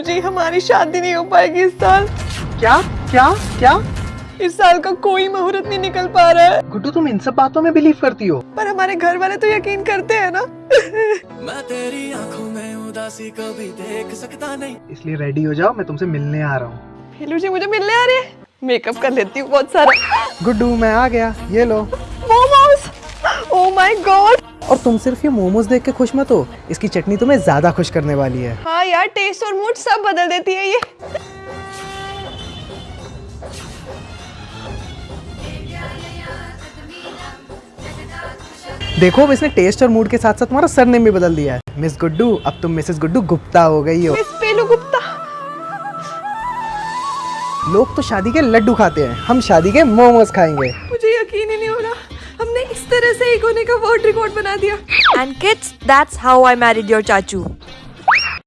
जी हमारी शादी नहीं हो पाएगी इस साल। क्या? क्या? क्या? इस साल का कोई मुहूर्त नहीं निकल पा रहा है। गुड्डू तुम इन सब बातों में बिलीव करती हो। पर हमारे घर वाले तो यकीन करते हैं ना? मैं तेरी आँखों में उदासी कभी देख सकता नहीं। इसलिए रेडी हो जाओ मैं तुमसे मिलने आ रहा हूँ। हेलो जी मुझे मिलने आ रही है? मेकअप कर लेती हूँ बहुत सारा। गुड्डू मैं आ गया। ये लो। मोमोज ओ माय गॉड और तुम सिर्फ़ ये मोमोज देख के खुश मत हो। इसकी चटनी तुम्हें ज़्यादा खुश करने वाली है। हाँ यार टेस्ट और मूड सब बदल देती है ये। देखो अब इसने टेस्ट और मूड के साथ साथ तुम्हारा सरनेम भी बदल दिया है। मिस गुड्डू अब तुम मिसेस गुड्डू गुप्ता हो गई हो। मिस पेलू गुप्ता। लोग तो शादी के लड्डू खाते हैं हम शादी के मोमोज खाएँगे। मुझे यकीन ही नहीं हो रहा। हमने इस तरह से एक होने का वर्ड रिकॉर्ड बना दिया। And kids that's how I married your चाचू।